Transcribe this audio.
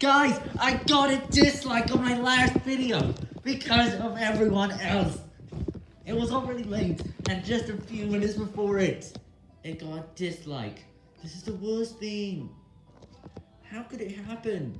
Guys, I got a dislike on my last video because of everyone else. It was already late, and just a few minutes before it, it got a dislike. This is the worst thing. How could it happen?